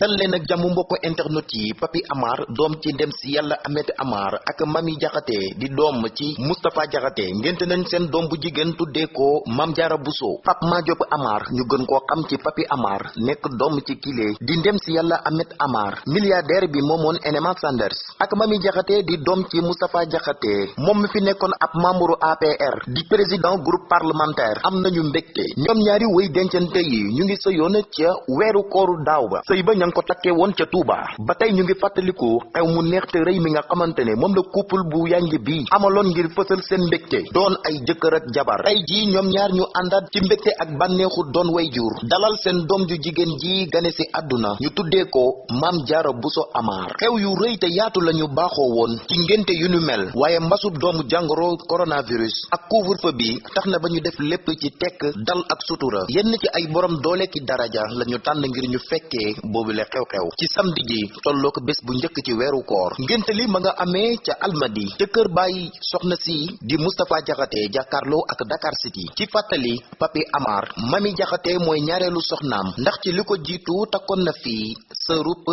dal leen ak jàmm mbokk internet yi Papi Amar doom ci ndem si yàlla Ahmed Amar ak Mami Jaxate di doom ci Moustapha Jaxate. Ngénte nañ seen doom bu jigéen tuddee ko Mam Jaara Buso Pape Madiop Amar ñu gën koo xam ci Papi Amar nekk doom ci kile di ndem si yàlla Ahmed Amar. Milliardaire bi moomoon NMA Sanders. Ak Mami Jaxate di doom ci Moustapha Jaxate. Moom mi fi nekkoon ab membre APR di président groupe parlementaire. Am nañu mbégte. Ñoom ñaari wéy dencante yi ñu ngi sëyoon ca weeru ba ngi ko takkee woon ca Touba. Ba tey ñu ngi fàttaliku xew mu neex te mi nga ne la couple bu yanj bi amaloon ngir fësal seen mbégte. Doon ay jëkkër ak jabar. Tey jii ñoom ñaar ñu àndaat ci mbégte ak bànneexu doon way dalal seen doom ju jigéen ji gane si àdduna. Ñu tuddee ko Maam Jaara Buso Amar. Xew yu rëy te yaatu lañu baaxoo woon ci ngénte yu nu mel. Doomu coronavirus ak bi na ba ñu def lépp ci tekk dal ak sutura. Yenn ci ay borom doole ki daraja lañu tànn ngir ñu le xew-xew. Ci samedi ji tolloo bés bu njëkk ci weeru koor. Ngénte li ma nga amee ca almadi. Ca kër bàyyi soxna si di Moustapha Jaxate jàkkaarloo ak Dakar City. Ci fàttali Papi Amar. Mami Jaxate mooy ñaareelu soxnaam. Ndax ci li ko jiitu takkoon na fii sa rup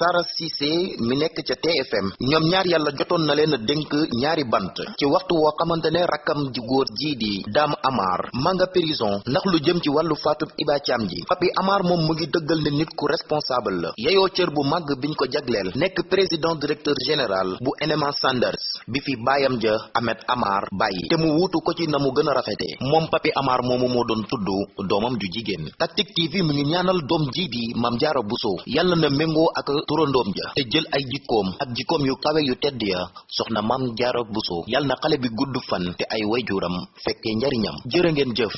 Sara Cissé mi nekk ca TFM ñoom ñaar yàlla jotoon na leen a dénk ñaari bant. Ci waxtu woo xamante ne rakkam ji góor jii di Dame Amar ma nga prison. Ndax lu jëm ci wàllu faatub Iba Thiam ji. Papi Amar moom mu ngi dëggal ne nit ku responsable la. Yeyoo cër bu màgg biñ ko jagleel. Nekk président directeur général bu NMA Sanders. Bi fi baayam ja Ahmed Amar bàyyi. Te mu wuutu ko ci na mu gën a rafete. Moom Papi Amar moomu moo doon tudd doomam ju Tactic TV mu ngi ñaanal doom jii di Mame Diarra Bousso. Yàlla na méngoo ak turandoom ja. Te jël ay jikkoom ak jikkoom yu kawe yu tedd ya. Soxna Mame Diarra Bousso yàlla na xale bi gudd fan te ay wayjuram fekkee njariñam. Jërë ngeen jëf